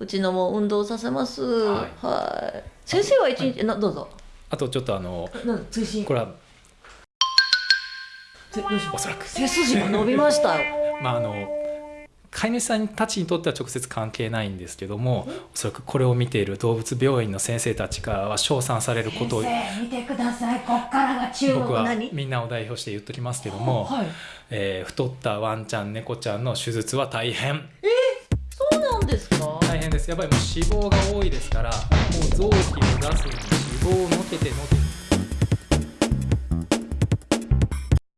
うちのも運動させます。はい。はい。先生は一日、などうぞ。あとちょっとあのな追伸。これはおそらく。背筋が伸びました。よ まああの飼い主さんたちにとっては直接関係ないんですけどもおそらくこれを見ている動物病院の先生たちからは称賛されることを先生見てください。こっからが注僕はみんなを代表して言っときますけども、はい。えー太ったワンちゃん猫ちゃんの手術は大変。そうなんですか？やっぱりもう脂肪が多いですからもう臓器を出すのに脂肪をのけてのけて